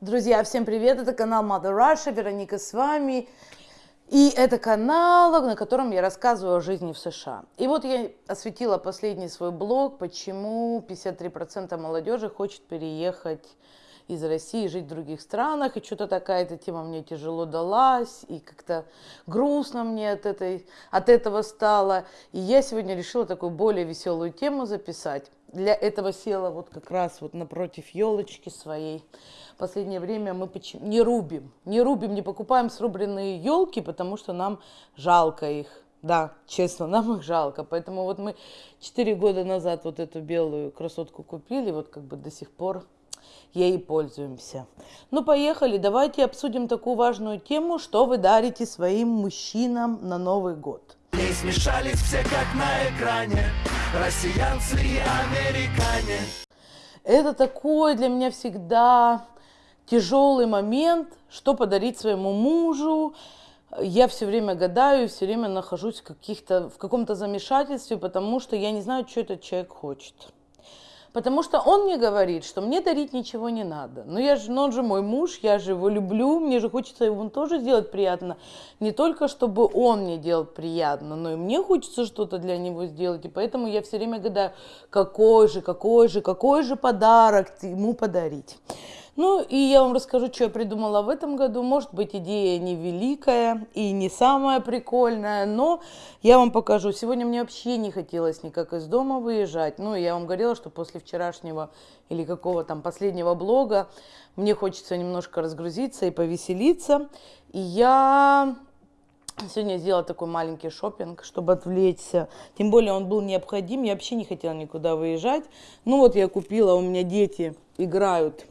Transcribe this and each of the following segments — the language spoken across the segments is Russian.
Друзья, всем привет! Это канал Mother Russia, Вероника с вами. И это канал, на котором я рассказываю о жизни в США. И вот я осветила последний свой блог, почему 53% молодежи хочет переехать из России, жить в других странах. И что-то такая эта тема мне тяжело далась, и как-то грустно мне от, этой, от этого стало. И я сегодня решила такую более веселую тему записать. Для этого села вот как раз вот напротив елочки своей. Последнее время мы не рубим, не рубим, не покупаем срубленные елки, потому что нам жалко их. Да, честно, нам их жалко. Поэтому вот мы 4 года назад вот эту белую красотку купили, вот как бы до сих пор ей пользуемся. Ну, поехали, давайте обсудим такую важную тему, что вы дарите своим мужчинам на Новый год. Смешались все как на экране, россиянцы и американе. Это такой для меня всегда тяжелый момент, что подарить своему мужу. Я все время гадаю, все время нахожусь в, в каком-то замешательстве, потому что я не знаю, что этот человек хочет. Потому что он мне говорит, что мне дарить ничего не надо. Но я же, но он же мой муж, я же его люблю, мне же хочется ему тоже сделать приятно. Не только, чтобы он мне делал приятно, но и мне хочется что-то для него сделать. И поэтому я все время гадаю, какой же, какой же, какой же подарок ему подарить. Ну и я вам расскажу, что я придумала в этом году. Может быть, идея не великая и не самая прикольная, но я вам покажу. Сегодня мне вообще не хотелось никак из дома выезжать. Ну, я вам говорила, что после вчерашнего или какого там последнего блога мне хочется немножко разгрузиться и повеселиться. И я Сегодня сделала такой маленький шопинг, чтобы отвлечься. Тем более он был необходим. Я вообще не хотела никуда выезжать. Ну вот я купила, у меня дети играют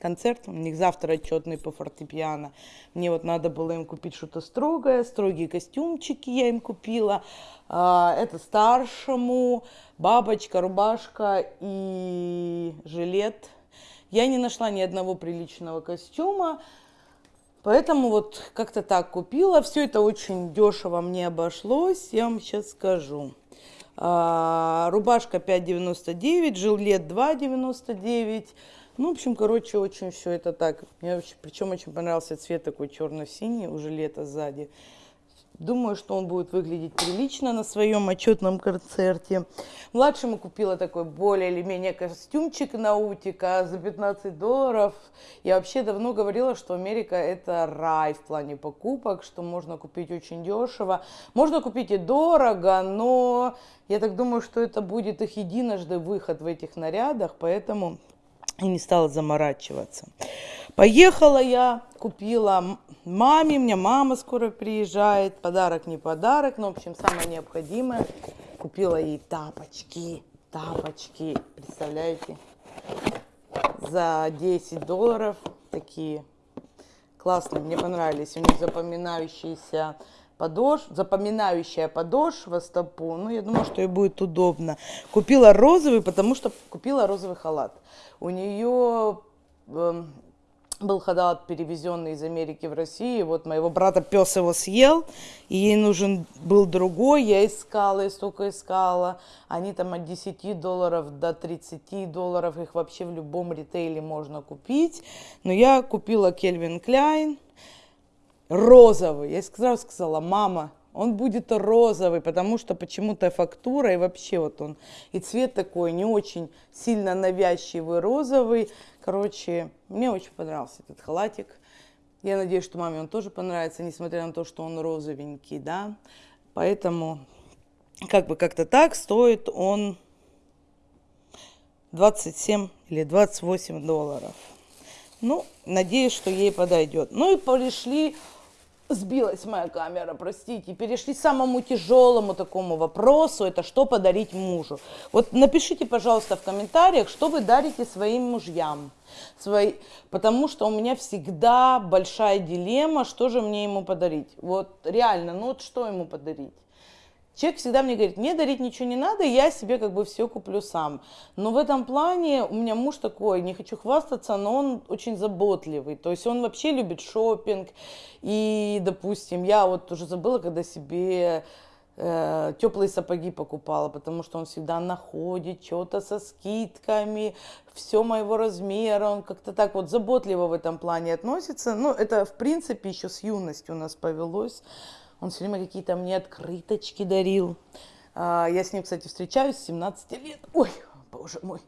концерт, у них завтра отчетный по фортепиано. Мне вот надо было им купить что-то строгое, строгие костюмчики я им купила. А, это старшему, бабочка, рубашка и жилет. Я не нашла ни одного приличного костюма, поэтому вот как-то так купила. Все это очень дешево мне обошлось, я вам сейчас скажу. А, рубашка 5,99, жилет 2,99. Ну, в общем, короче, очень все это так. Мне вообще, причем очень понравился цвет такой черно-синий, уже лето сзади. Думаю, что он будет выглядеть прилично на своем отчетном концерте. Младшему купила такой более или менее костюмчик наутика за 15 долларов. Я вообще давно говорила, что Америка это рай в плане покупок, что можно купить очень дешево. Можно купить и дорого, но я так думаю, что это будет их единожды выход в этих нарядах, поэтому и не стала заморачиваться. Поехала я, купила маме, у меня мама скоро приезжает, подарок не подарок, но, в общем, самое необходимое, купила ей тапочки, тапочки, представляете, за 10 долларов, такие классные, мне понравились, у них запоминающиеся подошв, запоминающая подошва стопу. Ну, я думаю, что ей будет удобно. Купила розовый, потому что купила розовый халат. У нее э, был халат, перевезенный из Америки в Россию. Вот моего брата пес его съел, и ей нужен был другой. Я искала, и столько искала. Они там от 10 долларов до 30 долларов. Их вообще в любом ритейле можно купить. Но я купила Кельвин Кляйн розовый. Я сразу сказала, мама, он будет розовый, потому что почему-то фактура и вообще вот он, и цвет такой не очень сильно навязчивый розовый. Короче, мне очень понравился этот халатик. Я надеюсь, что маме он тоже понравится, несмотря на то, что он розовенький, да. Поэтому, как бы как-то так, стоит он 27 или 28 долларов. Ну, надеюсь, что ей подойдет. Ну и пришли Сбилась моя камера, простите. Перешли к самому тяжелому такому вопросу, это что подарить мужу. Вот напишите, пожалуйста, в комментариях, что вы дарите своим мужьям. Свои... Потому что у меня всегда большая дилемма, что же мне ему подарить. Вот реально, ну вот что ему подарить. Человек всегда мне говорит, мне дарить ничего не надо, я себе как бы все куплю сам. Но в этом плане у меня муж такой, не хочу хвастаться, но он очень заботливый. То есть он вообще любит шопинг. И, допустим, я вот уже забыла, когда себе э, теплые сапоги покупала, потому что он всегда находит что-то со скидками, все моего размера, он как-то так вот заботливо в этом плане относится. Ну, это, в принципе, еще с юности у нас повелось. Он все время какие-то мне открыточки дарил. А, я с ним, кстати, встречаюсь с 17 лет. Ой, боже мой.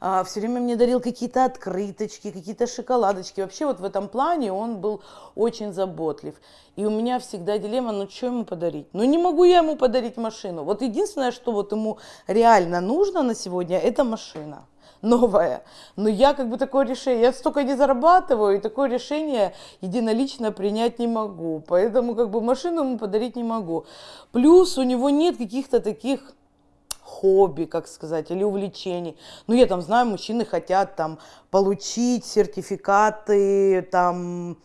А, все время мне дарил какие-то открыточки, какие-то шоколадочки. Вообще вот в этом плане он был очень заботлив. И у меня всегда дилемма, ну что ему подарить? Ну не могу я ему подарить машину. Вот единственное, что вот ему реально нужно на сегодня, это машина новая. Но я как бы такое решение, я столько не зарабатываю, и такое решение единолично принять не могу. Поэтому как бы машину ему подарить не могу. Плюс у него нет каких-то таких хобби, как сказать, или увлечений. Ну, я там знаю, мужчины хотят там получить сертификаты, там,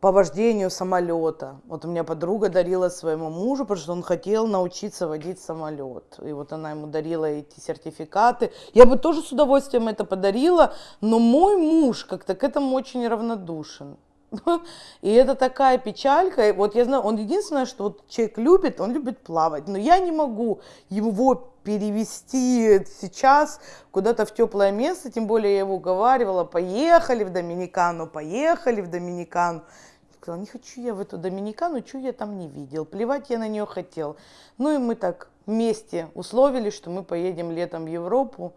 по вождению самолета. Вот у меня подруга дарила своему мужу, потому что он хотел научиться водить самолет. И вот она ему дарила эти сертификаты. Я бы тоже с удовольствием это подарила, но мой муж как-то к этому очень равнодушен. И это такая печалька. Вот я знаю, он единственное, что вот человек любит, он любит плавать. Но я не могу его перевести сейчас куда-то в теплое место, тем более я его уговаривала, поехали в Доминикану, поехали в Доминикану. Я сказала, не хочу я в эту Доминикану, что я там не видел, плевать я на нее хотел. Ну и мы так вместе условились, что мы поедем летом в Европу,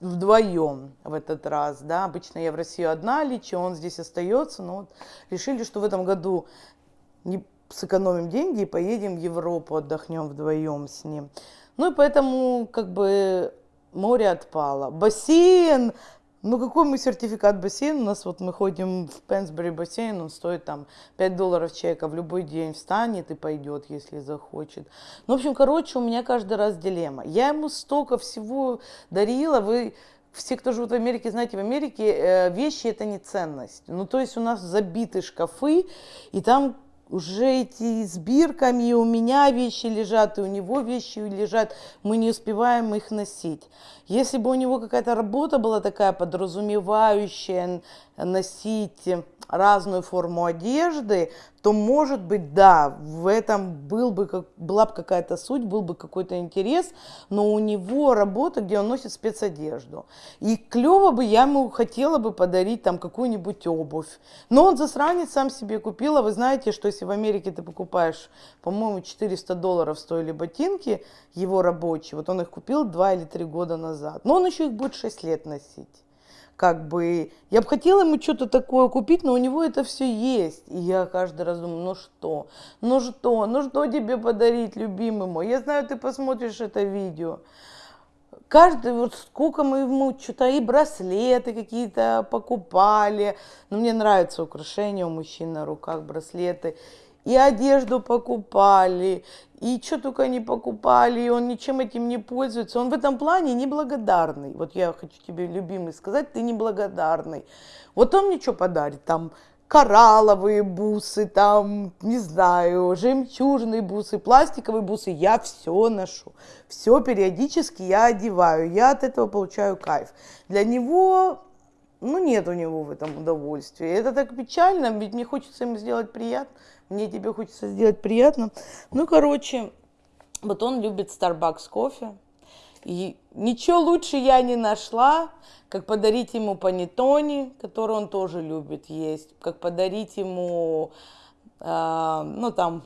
вдвоем в этот раз, да, обычно я в Россию одна лечу, он здесь остается, но вот решили, что в этом году не сэкономим деньги и поедем в Европу, отдохнем вдвоем с ним. Ну и поэтому как бы море отпало. Бассейн ну, какой мы сертификат бассейн? У нас вот мы ходим в Пенсбери бассейн, он стоит там 5 долларов человека в любой день встанет и пойдет, если захочет. Ну, в общем, короче, у меня каждый раз дилемма. Я ему столько всего дарила, вы все, кто живут в Америке, знаете, в Америке э, вещи это не ценность. Ну, то есть у нас забиты шкафы, и там уже эти с бирками, и у меня вещи лежат, и у него вещи лежат, мы не успеваем их носить. Если бы у него какая-то работа была такая подразумевающая носить разную форму одежды, то, может быть, да, в этом был бы, как, была бы какая-то суть, был бы какой-то интерес, но у него работа, где он носит спецодежду. И клево бы я ему хотела бы подарить там какую-нибудь обувь. Но он засранец сам себе купил, а вы знаете, что если в Америке ты покупаешь, по-моему, 400 долларов стоили ботинки его рабочие, вот он их купил 2 или 3 года назад, но он еще их будет 6 лет носить как бы, я бы хотела ему что-то такое купить, но у него это все есть. И я каждый раз думаю, ну что, ну что, ну что тебе подарить, любимый мой? Я знаю, ты посмотришь это видео. Каждый, вот сколько мы ему что-то и браслеты какие-то покупали. Но мне нравятся украшения у мужчин на руках, браслеты и одежду покупали, и что только не покупали, и он ничем этим не пользуется. Он в этом плане неблагодарный. Вот я хочу тебе, любимый, сказать, ты неблагодарный. Вот он мне что подарит? Там коралловые бусы, там, не знаю, жемчужные бусы, пластиковые бусы. Я все ношу. Все периодически я одеваю. Я от этого получаю кайф. Для него ну, нет у него в этом удовольствия. Это так печально, ведь мне хочется ему сделать приятно мне тебе хочется сделать приятно. Ну, короче, вот он любит Starbucks кофе. И ничего лучше я не нашла, как подарить ему панеттони, который он тоже любит есть, как подарить ему, э, ну, там,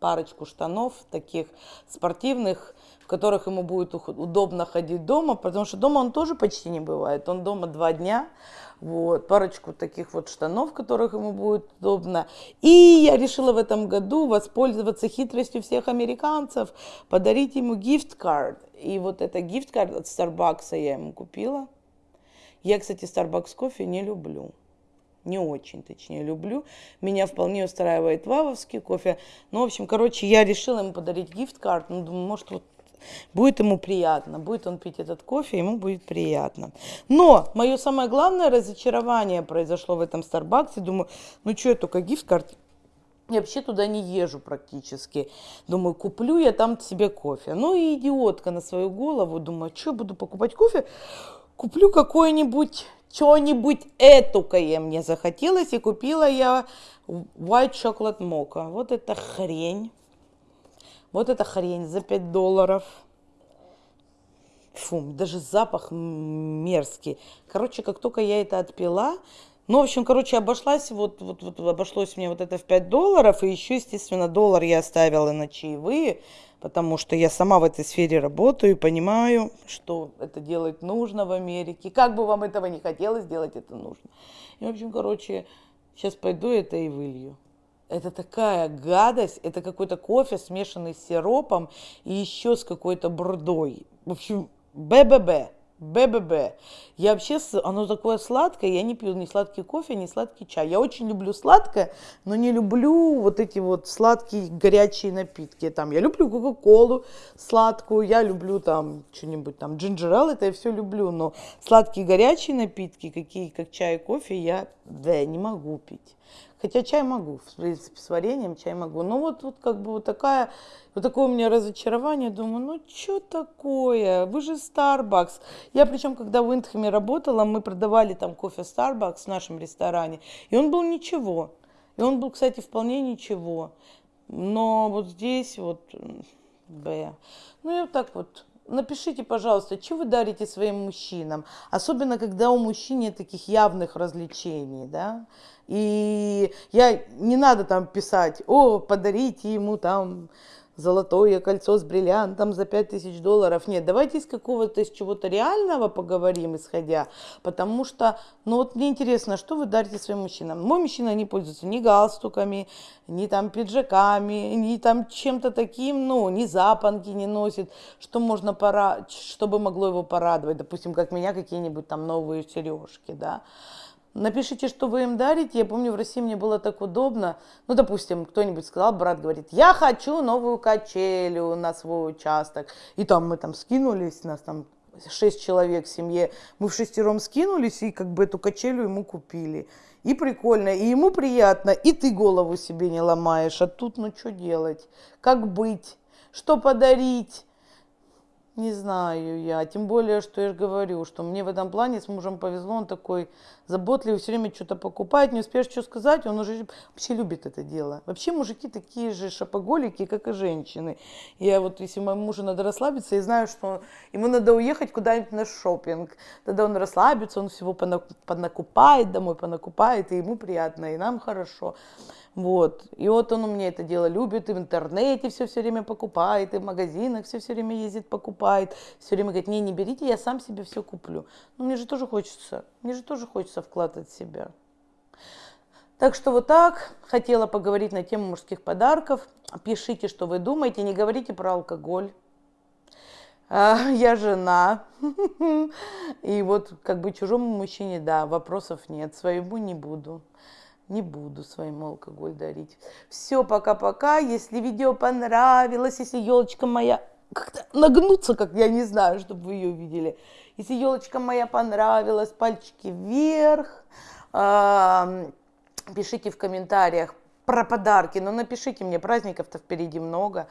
парочку штанов таких спортивных, в которых ему будет удобно ходить дома, потому что дома он тоже почти не бывает. Он дома два дня, вот, парочку таких вот штанов, в которых ему будет удобно. И я решила в этом году воспользоваться хитростью всех американцев, подарить ему gift-card. И вот это gift-card от Starbucks я ему купила. Я, кстати, Starbucks кофе не люблю. Не очень, точнее, люблю. Меня вполне устраивает вавовский кофе. Ну, в общем, короче, я решила ему подарить gift-card. Ну, думаю, может, вот Будет ему приятно, будет он пить этот кофе, ему будет приятно. Но мое самое главное разочарование произошло в этом Старбаксе. Думаю, ну что, я только гифт-карт я вообще туда не езжу практически. Думаю, куплю я там себе кофе. Ну и идиотка на свою голову. Думаю, что буду покупать кофе? Куплю какой-нибудь, что-нибудь этукое мне захотелось. И купила я White Chocolate Mocha. Вот эта хрень Вот эта хрень за 5 долларов. Фу, даже запах мерзкий. Короче, как только я это отпила, ну, в общем, короче, обошлась, вот, вот, вот обошлось мне вот это в 5 долларов, и еще, естественно, доллар я оставила на чаевые, потому что я сама в этой сфере работаю и понимаю, что это делать нужно в Америке. Как бы вам этого не хотелось, делать это нужно. И, в общем, короче, сейчас пойду это и вылью. Это такая гадость, это какой-то кофе, смешанный с сиропом и еще с какой-то брудой. В общем, БББ. БББ. Я вообще, оно такое сладкое, я не пью ни сладкий кофе, ни сладкий чай. Я очень люблю сладкое, но не люблю вот эти вот сладкие горячие напитки. Там, я люблю кока-колу сладкую, я люблю там что-нибудь там джинджерел, это я все люблю, но сладкие горячие напитки, какие, как чай и кофе, я, да, не могу пить. Хотя чай могу, в принципе, с вареньем чай могу. Но вот, вот как бы вот такая, вот такое у меня разочарование. Думаю, ну что такое? Вы же Starbucks. Я причем, когда в Индхэме работала, мы продавали там кофе Starbucks в нашем ресторане. И он был ничего. И он был, кстати, вполне ничего. Но вот здесь вот, Б. Ну и вот так вот напишите, пожалуйста, что вы дарите своим мужчинам, особенно когда у мужчин нет таких явных развлечений, да, и я, не надо там писать, о, подарите ему там золотое кольцо с бриллиантом за 5000 долларов. Нет, давайте из какого-то, из чего-то реального поговорим, исходя, потому что, ну вот мне интересно, что вы дарите своим мужчинам? Мой мужчина не пользуется ни галстуками, ни там пиджаками, ни там чем-то таким, ну, ни запонки не носит, что можно пора, чтобы могло его порадовать, допустим, как меня какие-нибудь там новые сережки, да. Напишите, что вы им дарите. Я помню, в России мне было так удобно. Ну, допустим, кто-нибудь сказал, брат говорит, я хочу новую качелю на свой участок. И там мы там скинулись, нас там шесть человек в семье. Мы в шестером скинулись и как бы эту качелю ему купили. И прикольно, и ему приятно, и ты голову себе не ломаешь. А тут, ну, что делать? Как быть? Что подарить? Не знаю я, тем более, что я же говорю, что мне в этом плане с мужем повезло, он такой заботливый, все время что-то покупает, не успеешь что сказать, он уже вообще любит это дело. Вообще мужики такие же шапоголики, как и женщины. Я вот, если моему мужу надо расслабиться, я знаю, что ему надо уехать куда-нибудь на шопинг, тогда он расслабится, он всего понакупает домой, понакупает, и ему приятно, и нам хорошо. Вот. И вот он у меня это дело любит, и в интернете все все время покупает, и в магазинах все все время ездит, покупает. Все время говорит, не, не берите, я сам себе все куплю. Ну, мне же тоже хочется, мне же тоже хочется вкладывать в себя. Так что вот так, хотела поговорить на тему мужских подарков. Пишите, что вы думаете, не говорите про алкоголь. А, я жена. И вот как бы чужому мужчине, да, вопросов нет, своему не буду не буду своему алкоголь дарить. Все, пока-пока. Если видео понравилось, если елочка моя как-то нагнуться, как я не знаю, чтобы вы ее увидели. Если елочка моя понравилась, пальчики вверх. Пишите в комментариях про подарки, но напишите мне, праздников-то впереди много.